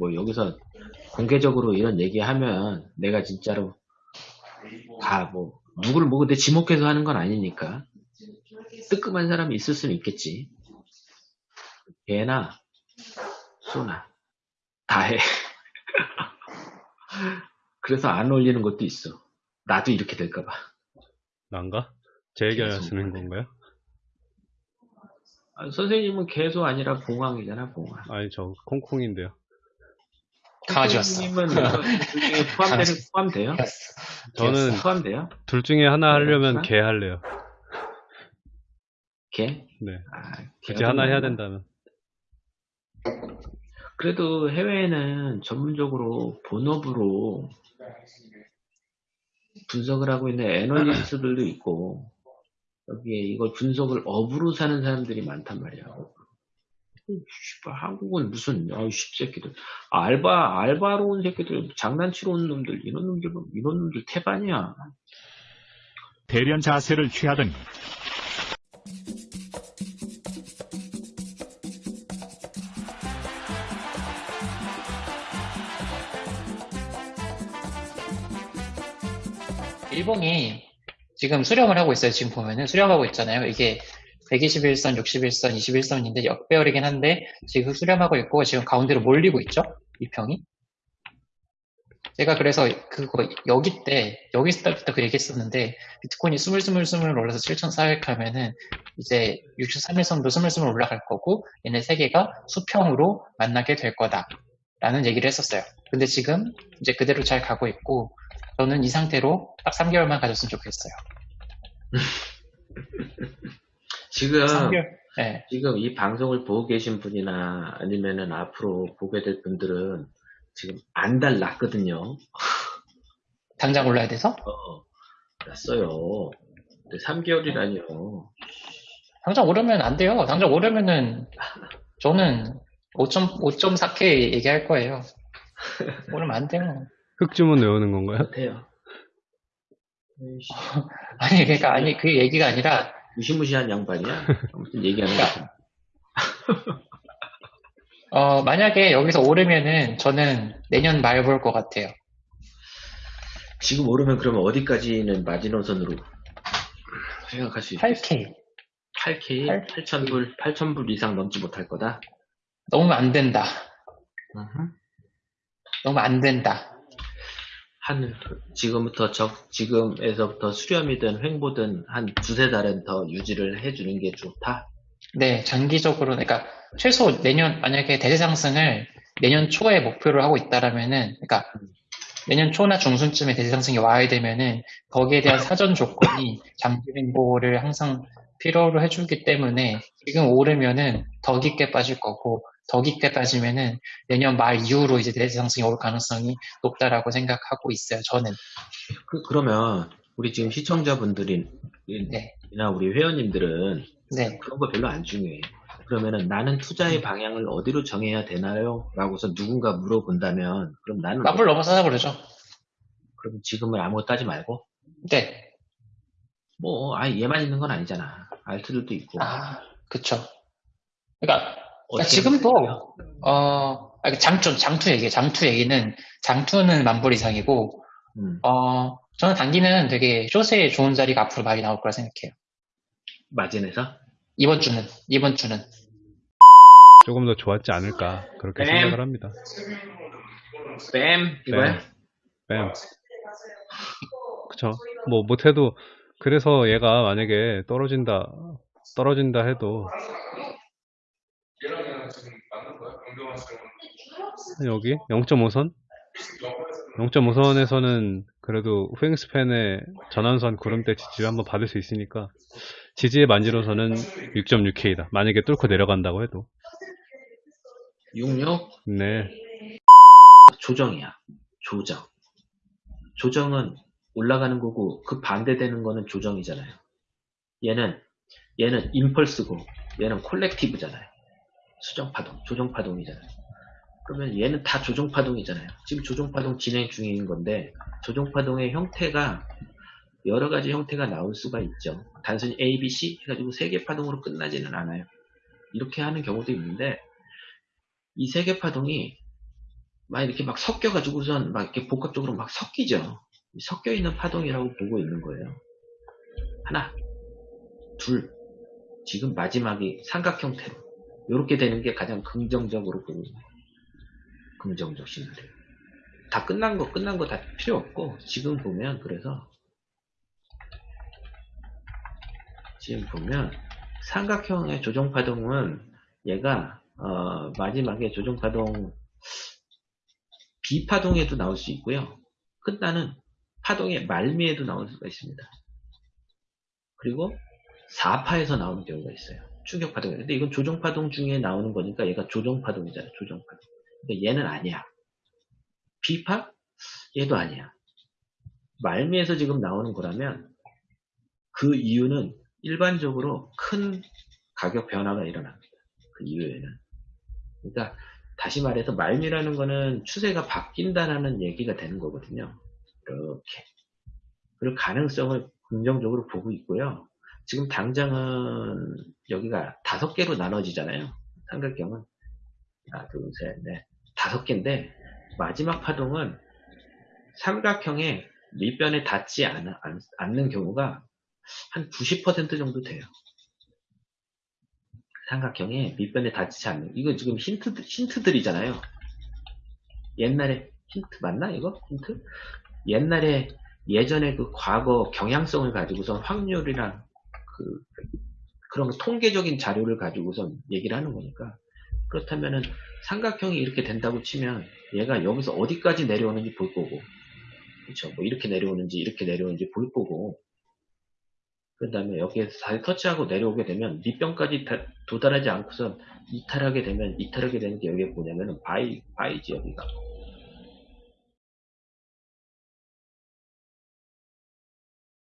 뭐 여기서 공개적으로 이런 얘기하면 내가 진짜로 다 뭐 누구를 뭐 근데 지목해서 하는 건 아니니까 뜨끔한 사람이 있을 수는 있겠지. 개나 소나 다 해. 그래서 안 올리는 것도 있어. 나도 이렇게 될까봐. 난가? 제 얘기 계속 하시는. 건가요? 아, 선생님은 개소 아니라 봉황이잖아, 봉황. 아니 저 콩콩인데요. 강아지였어. 둘 중에 포함되는, 포함돼요? 저는 포함돼요? 둘 중에 하나 하려면 어? 개 할래요. 개? 네. 아, 굳이 하나 좀 해야? 된다면. 그래도 해외에는 전문적으로 본업으로 분석을 하고 있는 애널리스트들도 있고 여기에 이걸 분석을 업으로 사는 사람들이 많단 말이야. 씨발, 한국은 무슨 아이 새끼들 알바 알바로 온 새끼들 장난치러 온 놈들 이런 놈들 이런 놈들 태반이야. 대련 자세를 취하더니 일본이 지금 수렴을 하고 있어요. 지금 보면은 수렴하고 있잖아요. 이게 121선, 61선, 21선인데 역배열이긴 한데 지금 수렴하고 있고 지금 가운데로 몰리고 있죠. 이 평이. 제가 그래서 그거 여기 때 여기 때부터 그 얘기했었는데 비트코인이 스물 스물 스물 올라서 7,400 하면은 이제 63일선도 스물 스물 올라갈 거고 얘네 세 개가 수평으로 만나게 될 거다라는 얘기를 했었어요. 근데 지금 이제 그대로 잘 가고 있고 저는 이 상태로 딱 3개월만 가졌으면 좋겠어요. 지금 3개월. 네. 지금 이 방송을 보고 계신 분이나 아니면은 앞으로 보게 될 분들은 지금 안 달랐거든요. 당장 올라야 돼서? 어, 났어요. 3개월이라니요. 당장 오르면 안 돼요. 당장 오르면은 저는 5.4K 얘기할 거예요. 오르면 안 돼요. 흑주문 외우는 건가요? 에이씨, 아니 그러니까 아니 그 얘기가 아니라 무시무시한 양반이야. 아무튼 얘기하는 거. 어 만약에 여기서 오르면은 저는 내년 말 볼 것 같아요. 지금 오르면 그러면 어디까지는 마지노선으로 생각할 수 있겠어? 8K 8K? 8,000불, 8,000불 이상 넘지 못할 거다? 너무 안 된다. 너무 안 된다. 한, 지금부터 적, 지금에서부터 수렴이든 횡보든 한 두세 달은 더 유지를 해주는 게 좋다? 네, 장기적으로, 그러니까 최소 내년, 만약에 대세 상승을 내년 초에 목표를 하고 있다라면은, 그러니까 내년 초나 중순쯤에 대세 상승이 와야 되면은 거기에 대한 사전 조건이 장기 횡보를 항상 필요로 해주기 때문에 지금 오르면은 더 깊게 빠질 거고 더 깊게 빠지면은 내년 말 이후로 이제 대세 상승이 올 가능성이 높다라고 생각하고 있어요. 저는. 그, 그러면, 우리 지금 시청자분들이나 네. 우리 회원님들은 네. 그런 거 별로 안 중요해. 그러면은 나는 투자의 방향을 어디로 정해야 되나요? 라고서 누군가 물어본다면, 그럼 나는, 까불 넘어서 하자 그러죠. 그럼 지금은 아무것도 하지 말고, 네. 뭐, 아, 얘만 있는 건 아니잖아. 알트들도 있고. 아, 그쵸. 그러니까 어떻게 지금도 하면 돼요? 어 아니, 장투 장투 얘기 장투 얘기는 장투는 만불 이상이고 음, 어 저는 단기는 되게 쇼세에 좋은 자리가 앞으로 많이 나올 거라 생각해요. 마진에서? 이번 주는 이번 주는 조금 더 좋았지 않을까 그렇게 네. 생각을 합니다. 뺨! 이거야? 뺨. 그쵸. 뭐 못해도 그래서 얘가 만약에 떨어진다 떨어진다 해도 여기 0.5선 0.5선에서는 그래도 후행스팬의 전환선 구름대 지지를 한번 받을 수 있으니까 지지의 만지로서는 6.6K다. 만약에 뚫고 내려간다고 해도 66? 네 조정이야. 조정. 조정은 올라가는 거고 그 반대되는 거는 조정이잖아요. 얘는 얘는 임펄스고 얘는 콜렉티브잖아요. 수정파동, 조정파동이잖아요. 그러면 얘는 다 조정파동이잖아요. 지금 조정파동 진행 중인 건데 조정파동의 형태가 여러 가지 형태가 나올 수가 있죠. 단순히 A, B, C 해가지고 세 개 파동으로 끝나지는 않아요. 이렇게 하는 경우도 있는데 이 세 개 파동이 막 이렇게 막 섞여가지고선 막 이렇게 복합적으로 막 섞이죠. 섞여 있는 파동이라고 보고 있는 거예요. 하나, 둘, 지금 마지막이 삼각 형태로 이렇게 되는 게 가장 긍정적으로 보고 있는 거예요. 긍정적 시나리오. 다 끝난 거 끝난 거 다 필요 없고 지금 보면 그래서 지금 보면 삼각형의 조정 파동은 얘가 어, 마지막에 조정 파동 비파동에도 나올 수 있고요. 끝나는 파동의 말미에도 나올 수가 있습니다. 그리고 4파에서 나오는 경우가 있어요. 충격 파동. 근데 이건 조정 파동 중에 나오는 거니까 얘가 조정 파동이잖아요. 조정 파동. 근데 얘는 아니야. 비파? 얘도 아니야. 말미에서 지금 나오는 거라면 그 이유는 일반적으로 큰 가격 변화가 일어납니다. 그 이후에는. 그러니까 다시 말해서 말미라는 거는 추세가 바뀐다라는 얘기가 되는 거거든요. 이렇게. 그럴 가능성을 긍정적으로 보고 있고요. 지금 당장은 여기가 다섯 개로 나눠지잖아요. 삼각형은. 하나, 둘, 셋, 넷. 다섯 개인데 마지막 파동은 삼각형의 밑변에 닿지 않, 않, 않는 경우가 한 90% 정도 돼요. 삼각형의 밑변에 닿지 않는 이거 지금 힌트 힌트들이잖아요. 옛날에 힌트 맞나 이거 힌트? 옛날에 예전에 그 과거 경향성을 가지고선 확률이랑 그 그런 통계적인 자료를 가지고선 얘기를 하는 거니까 그렇다면은 삼각형이 이렇게 된다고 치면 얘가 여기서 어디까지 내려오는지 볼 거고 그렇죠 뭐 이렇게 내려오는지 이렇게 내려오는지 볼 거고 그 다음에 여기에서 잘 터치하고 내려오게 되면 밑변까지 다- 도달하지 않고선 이탈하게 되면 이탈하게 되는 게 여기에 뭐냐면은 bye bye지 여기가